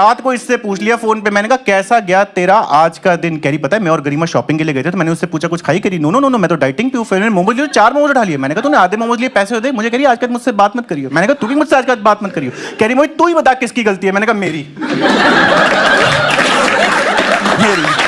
रात को इससे पूछ लिया फ़ोन पे। मैंने कहा, कैसा गया तेरा आज का दिन? कह रही, पता है, मैं और गरिमा शॉपिंग के लिए गए थे तो मैंने उससे पूछा, कुछ खाई? करी नो नो नो मैं तो डाइटिंग पे हूँ, फिर मोमोज लिए, चार मोमोज उठा लिए। मैंने कहा, तूने आधे मोमोज लिए पैसे दे, मुझे कह रही, आज तक मुझसे बात मत करियो। मैंने कहा, तू भी मुझसे आज का बात मत करियो। कह रही, मोहित, तू ही बता किसकी गलती है? मैंने कहा, मेरी। मेरी।